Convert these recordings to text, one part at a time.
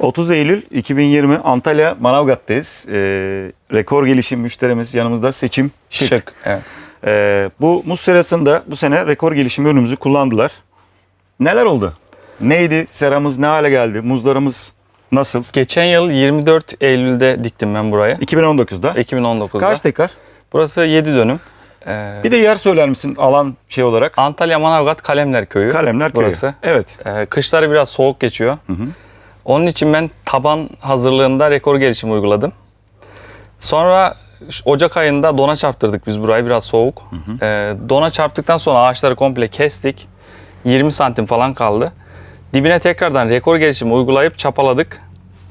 30 Eylül 2020 Antalya Manavgat'tayız. Ee, rekor gelişim müşterimiz yanımızda Seçim Şık. Şık. Evet. Ee, bu muz serasında bu sene rekor gelişim ürünümüzü kullandılar. Neler oldu? Neydi? Seramız ne hale geldi? Muzlarımız nasıl? Geçen yıl 24 Eylül'de diktim ben burayı. 2019'da. 2019'da. Kaç dekar? Burası 7 dönüm. Ee, Bir de yer söyler misin alan şey olarak? Antalya Manavgat Kalemler Köyü. Kalemler Köyü. Burası. Evet. Ee, kışları biraz soğuk geçiyor. Hı hı. Onun için ben taban hazırlığında rekor gelişimi uyguladım. Sonra Ocak ayında dona çarptırdık biz burayı biraz soğuk. Ee, dona çarptıktan sonra ağaçları komple kestik. 20 santim falan kaldı. Dibine tekrardan rekor gelişimi uygulayıp çapaladık.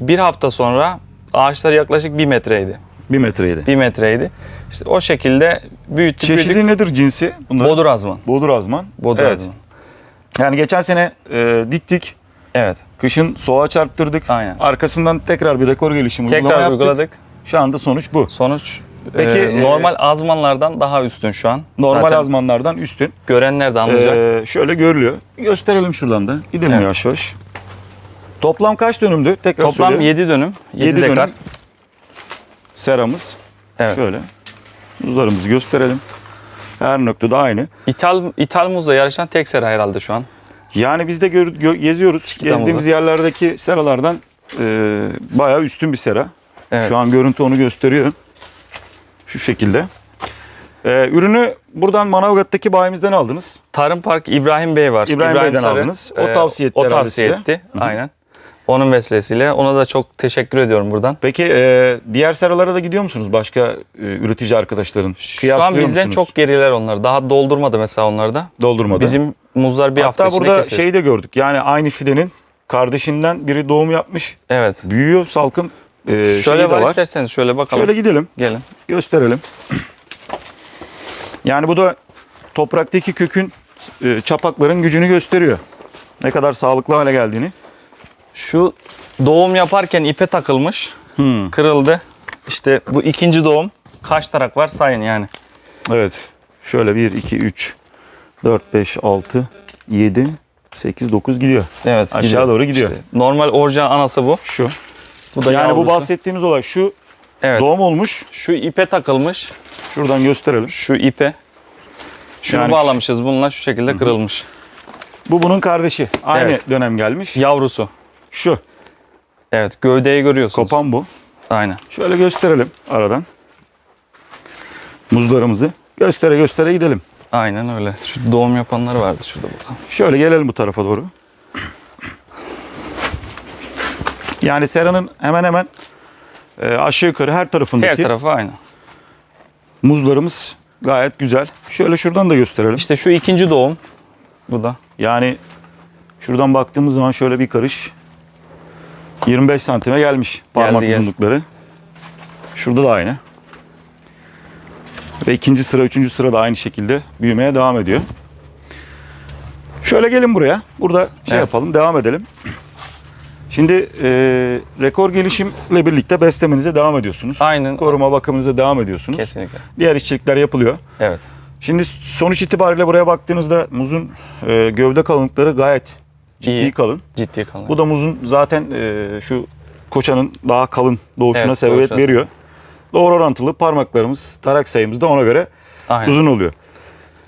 Bir hafta sonra ağaçlar yaklaşık 1 metreydi. Bir metreydi. 1 metreydi. İşte o şekilde büyüttük Çeşidi büyüttük. nedir cinsi? Bunlar? Bodur azman. Bodur azman. Bodur evet. azman. Yani geçen sene e, diktik. Evet. Kışın soğuğa çarptırdık. Aynen. Arkasından tekrar bir rekor gelişimi uygulama Tekrar yaptık. uyguladık. Şu anda sonuç bu. Sonuç Peki, e, e, normal azmanlardan daha üstün şu an. Normal Zaten azmanlardan üstün. görenler de anlayacak. Ee, şöyle görülüyor. Gösterelim şuradan da. Gidelim Evet. yavaş yavaş. Toplam kaç dönümdü? Tekrar Toplam söyleyeyim. 7 dönüm, 7, Yedi dekar. dönüm. Seramız. Evet. Şöyle. Muzlarımızı gösterelim. Her noktada aynı. İthal, İthal muzla yarışan tek sera herhalde şu an. Yani biz de gör, gö- geziyoruz. Çikita Gezdiğimiz yerlerdeki seralardan e, bayağı üstün bir sera. Evet. Şu an görüntü onu gösteriyor. Şu şekilde. Ee, ürünü buradan Manavgat'taki bayimizden aldınız. Tarım Park İbrahim Bey var. İbrahim Bey'den aldınız. O e, tavsiye etti O tavsiye size. etti. Aynen. Onun vesilesiyle ona da çok teşekkür ediyorum buradan. Peki e, diğer seralara da gidiyor musunuz? Başka e, üretici arkadaşların? Şu an bizden musunuz? çok geriler onlar. Daha doldurmadı mesela onlar da. doldurmadı. Bizim muzlar bir hafta Hatta içinde burada kesilir. şeyi de gördük. Yani aynı fidenin kardeşinden biri doğum yapmış. Evet. Büyüyor salkım. e, şöyle var, var. isterseniz şöyle bakalım. Şöyle gidelim. Gelin. gösterelim. Yani bu da topraktaki kökün e, çapakların gücünü gösteriyor. Ne kadar sağlıklı hale geldiğini. Şu doğum yaparken ipe takılmış. Hmm, Kırıldı. İşte bu ikinci doğum. Kaç tarak var sayın yani. Evet. Şöyle 1, 2, 3, 4, 5, 6, 7, 8, 9 gidiyor. Evet. Aşağı doğru gidiyor. İşte normal orijinal anası bu. Şu. Bu da Yani bu yavrusu. bahsettiğimiz olay şu Evet. doğum olmuş. Şu ipe takılmış. Şuradan gösterelim. Şu ipe. Şunu Yani- bağlamışız bununla şu şekilde kırılmış. Bu bunun kardeşi. Aynı Evet. dönem gelmiş. Yavrusu. Şu. Evet gövdeyi görüyorsunuz. Kopan bu. Aynen. Şöyle gösterelim aradan. Muzlarımızı göstere göstere gidelim. Aynen öyle. Şu doğum yapanlar vardı şurada bakalım. Şöyle gelelim bu tarafa doğru. Yani seranın hemen hemen e, aşağı yukarı her Her tarafındaki tarafı aynı. muzlarımız gayet güzel. Şöyle şuradan da gösterelim. İşte şu ikinci doğum. Bu da. Yani şuradan baktığımız zaman şöyle bir karış 25 santime gelmiş parmak Geldi, geldi. uzunlukları. Şurada da aynı. Ve ikinci sıra, üçüncü sıra da aynı şekilde büyümeye devam ediyor. Şöyle gelin buraya. Burada şey Evet. yapalım, devam edelim. Şimdi e, rekor gelişimle birlikte beslemenize devam ediyorsunuz. Aynen. Koruma bakımınıza devam ediyorsunuz. Kesinlikle. Diğer işçilikler yapılıyor. Evet. Şimdi sonuç itibariyle buraya baktığınızda muzun e, gövde kalınlıkları gayet ciddi İyi. kalın. Ciddi kalın. Bu da muzun zaten e, şu koçanın daha kalın doğuşuna Evet, sebebiyet doğuşuna veriyor. Doğru orantılı parmaklarımız, tarak sayımız da ona göre Aynen. uzun oluyor.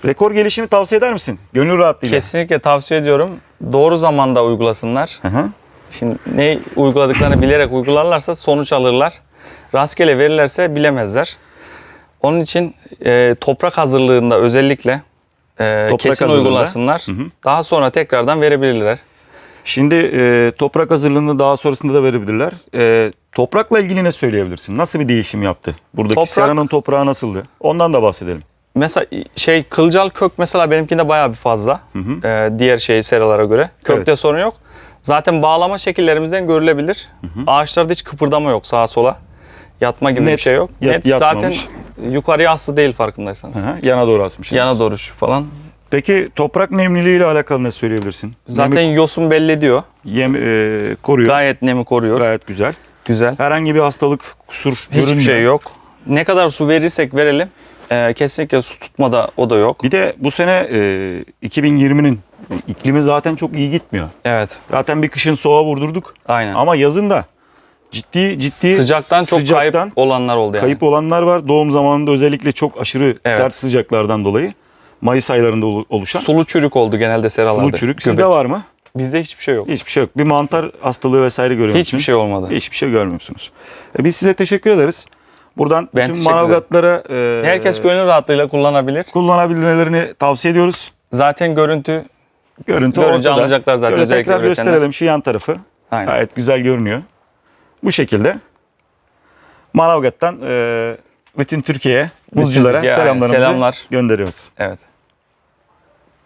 Rekor gelişimi tavsiye eder misin? Gönül rahatlığıyla. Kesinlikle tavsiye ediyorum. Doğru zamanda uygulasınlar. Hı hı. Şimdi ne uyguladıklarını bilerek uygularlarsa sonuç alırlar. Rastgele verirlerse bilemezler. Onun için e, toprak hazırlığında özellikle e, Toprak kesin hazırlığında. uygulasınlar. Hı hı. Daha sonra tekrardan verebilirler. Şimdi e, toprak hazırlığını daha sonrasında da verebilirler. E, toprakla ilgili ne söyleyebilirsin? Nasıl bir değişim yaptı? Buradaki Toprak- seranın toprağı nasıldı? Ondan da bahsedelim. Mesela şey kılcal kök mesela benimkinde bayağı bir fazla. hı. E, diğer şey seralara göre. Kökte sorun yok. Zaten bağlama şekillerimizden görülebilir. Ağaçlarda hiç kıpırdama yok sağa sola. Yatma gibi bir Net, şey yok. yat- Net zaten yukarıya aslı değil farkındaysanız. Hı hı. Yana doğru asmışsınız. Yana doğru şu falan. Peki toprak nemliliği ile alakalı ne söyleyebilirsin? Zaten Nemi yosun belli ediyor. yem, e, koruyor. Gayet nemi koruyor. Gayet güzel. Güzel. Herhangi bir hastalık, kusur Hiçbir görünmüyor. şey yok. Ne kadar su verirsek verelim. e, kesinlikle su tutma da o da yok. Bir de bu sene e, 2020'nin İklimi zaten çok iyi gitmiyor. Evet. Zaten bir kışın soğuğa vurdurduk. Aynen. Ama yazın da ciddi ciddi Sıcaktan çok sıcaktan kayıp olanlar oldu yani. kayıp olanlar var. Doğum zamanında özellikle çok aşırı Evet. sert sıcaklardan dolayı Mayıs aylarında olu- oluşan Sulu çürük oldu genelde seralarda. sulu çürük. Sizde Göbek. var mı? Bizde hiçbir şey yok. Hiçbir şey yok. Bir mantar hastalığı vesaire görüyor Hiçbir şey olmadı. Hiçbir şey görmüyorsunuz. E, biz size teşekkür ederiz. Buradan Ben ederim. manavgatlara e, Herkes gönül rahatlığıyla kullanabilir. kullanabilmelerini tavsiye ediyoruz. Zaten görüntü Görüntü Görünce ortada. anlayacaklar zaten Şöyle özellikle tekrar üretenler. gösterelim şu yan tarafı. aynen. Gayet güzel görünüyor. Bu şekilde Manavgat'tan e, bütün Türkiye'ye, Bütün buzculara Türkiye'ye, aynen. selamlarımızı Selamlar. gönderiyoruz. Evet.